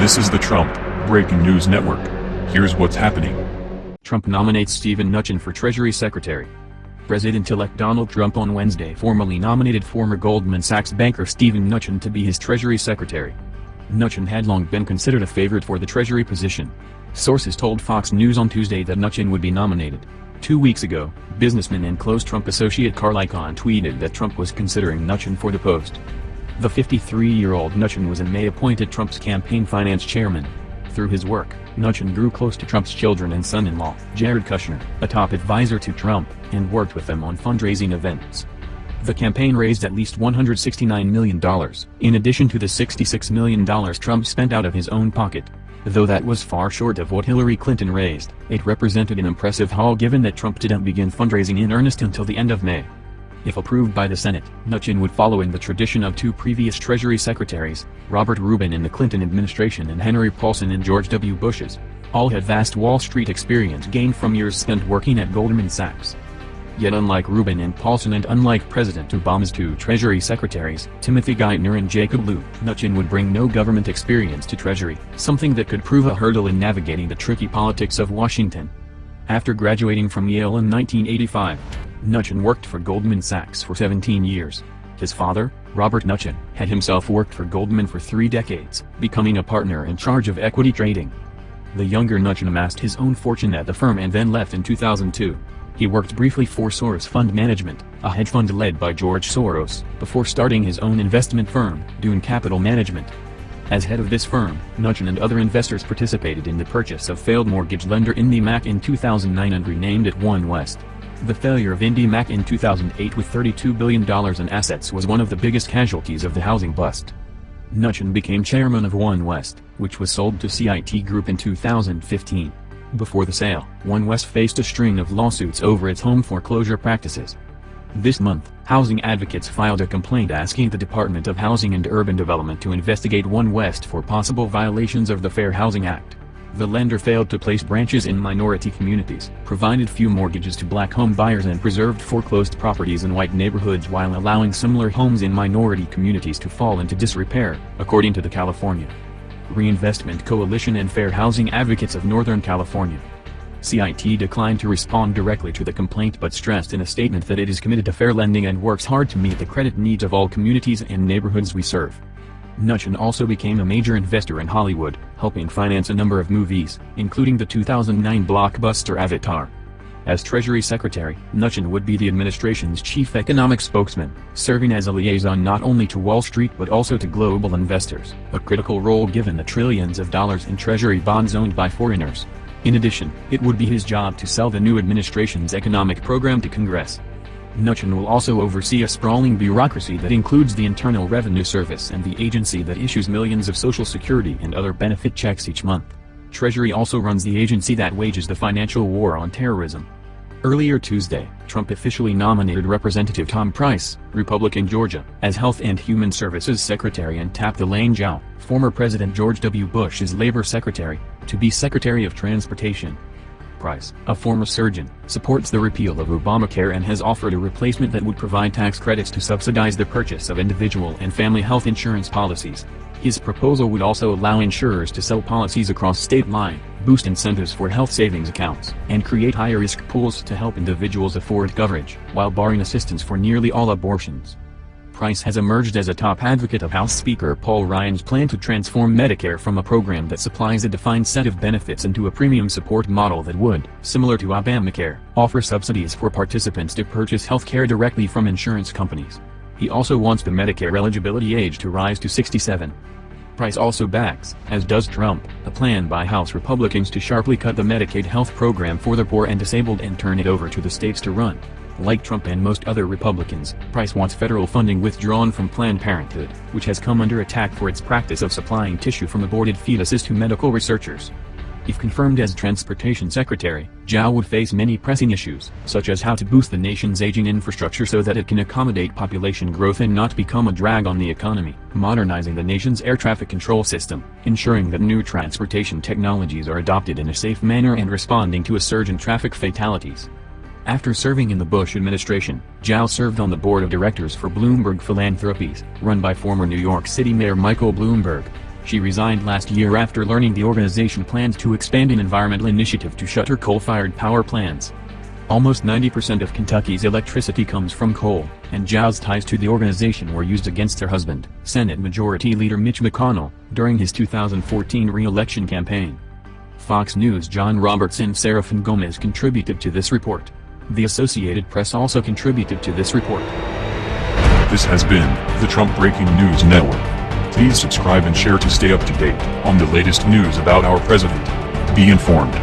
This is the Trump Breaking News Network. Here's what's happening. Trump nominates Steven Mnuchin for Treasury Secretary. President-elect Donald Trump on Wednesday formally nominated former Goldman Sachs banker Steven Mnuchin to be his Treasury Secretary. Mnuchin had long been considered a favorite for the Treasury position. Sources told Fox News on Tuesday that Mnuchin would be nominated. Two weeks ago, businessman and close Trump associate Carl Icahn tweeted that Trump was considering Mnuchin for the post. The 53-year-old Mnuchin was in May appointed Trump's campaign finance chairman. Through his work, Mnuchin grew close to Trump's children and son-in-law, Jared Kushner, a top advisor to Trump, and worked with them on fundraising events. The campaign raised at least $169 million, in addition to the $66 million Trump spent out of his own pocket. Though that was far short of what Hillary Clinton raised, it represented an impressive haul given that Trump didn't begin fundraising in earnest until the end of May. If approved by the Senate, Mnuchin would follow in the tradition of two previous Treasury Secretaries, Robert Rubin in the Clinton administration and Henry Paulson in George W. Bush's. All had vast Wall Street experience gained from years spent working at Goldman Sachs. Yet unlike Rubin and Paulson and unlike President Obama's two Treasury Secretaries, Timothy Geithner and Jacob Lew, Mnuchin would bring no government experience to Treasury, something that could prove a hurdle in navigating the tricky politics of Washington. After graduating from Yale in 1985, Mnuchin worked for Goldman Sachs for 17 years. His father, Robert Mnuchin, had himself worked for Goldman for three decades, becoming a partner in charge of equity trading. The younger Mnuchin amassed his own fortune at the firm and then left in 2002. He worked briefly for Soros Fund Management, a hedge fund led by George Soros, before starting his own investment firm, Dune Capital Management. As head of this firm, Mnuchin and other investors participated in the purchase of failed mortgage lender IndyMac in 2009 and renamed it OneWest. The failure of IndyMac in 2008 with $32 billion in assets was one of the biggest casualties of the housing bust. Mnuchin became chairman of OneWest, which was sold to CIT Group in 2015. Before the sale, OneWest faced a string of lawsuits over its home foreclosure practices. This month, housing advocates filed a complaint asking the Department of Housing and Urban Development to investigate OneWest for possible violations of the Fair Housing Act. The lender failed to place branches in minority communities, provided few mortgages to black home buyers and preserved foreclosed properties in white neighborhoods while allowing similar homes in minority communities to fall into disrepair, according to the California Reinvestment Coalition and Fair Housing Advocates of Northern California. CIT declined to respond directly to the complaint but stressed in a statement that it is committed to fair lending and works hard to meet the credit needs of all communities and neighborhoods we serve. Mnuchin also became a major investor in Hollywood, helping finance a number of movies, including the 2009 blockbuster Avatar. As Treasury Secretary, Mnuchin would be the administration's chief economic spokesman, serving as a liaison not only to Wall Street but also to global investors, a critical role given the trillions of dollars in Treasury bonds owned by foreigners. In addition, it would be his job to sell the new administration's economic program to Congress. Mnuchin will also oversee a sprawling bureaucracy that includes the Internal Revenue Service and the agency that issues millions of Social Security and other benefit checks each month. Treasury also runs the agency that wages the financial war on terrorism. Earlier Tuesday, Trump officially nominated Representative Tom Price, Republican Georgia, as Health and Human Services Secretary and tapped Elaine Chao, former President George W. Bush's Labor Secretary, to be Secretary of Transportation. Price, a former surgeon, supports the repeal of Obamacare and has offered a replacement that would provide tax credits to subsidize the purchase of individual and family health insurance policies. His proposal would also allow insurers to sell policies across state line, boost incentives for health savings accounts, and create higher risk pools to help individuals afford coverage, while barring assistance for nearly all abortions. Price has emerged as a top advocate of House Speaker Paul Ryan's plan to transform Medicare from a program that supplies a defined set of benefits into a premium support model that would, similar to Obamacare, offer subsidies for participants to purchase health care directly from insurance companies. He also wants the Medicare eligibility age to rise to 67. Price also backs, as does Trump, a plan by House Republicans to sharply cut the Medicaid health program for the poor and disabled and turn it over to the states to run. Like Trump and most other Republicans, Price wants federal funding withdrawn from Planned Parenthood, which has come under attack for its practice of supplying tissue from aborted fetuses to medical researchers. If confirmed as Transportation Secretary, Chao would face many pressing issues, such as how to boost the nation's aging infrastructure so that it can accommodate population growth and not become a drag on the economy, modernizing the nation's air traffic control system, ensuring that new transportation technologies are adopted in a safe manner and responding to a surge in traffic fatalities. After serving in the Bush administration, Chao served on the board of directors for Bloomberg Philanthropies, run by former New York City Mayor Michael Bloomberg. She resigned last year after learning the organization plans to expand an environmental initiative to shutter coal-fired power plants. Almost 90% of Kentucky's electricity comes from coal, and Chao's ties to the organization were used against her husband, Senate Majority Leader Mitch McConnell, during his 2014 re-election campaign. Fox News' John Roberts and Serafin Gomez contributed to this report. The Associated Press also contributed to this report. This has been the Trump Breaking News Network. Please subscribe and share to stay up to date on the latest news about our president. Be informed.